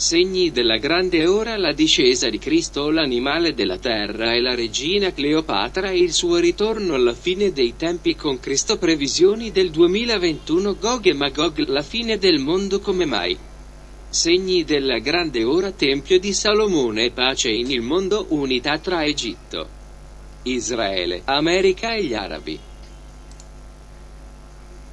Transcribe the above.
Segni della grande ora la discesa di Cristo, l'animale della terra e la regina Cleopatra e il suo ritorno alla fine dei tempi con Cristo previsioni del 2021 Gog e Magog la fine del mondo come mai. Segni della grande ora Tempio di Salomone pace in il mondo unità tra Egitto, Israele, America e gli Arabi.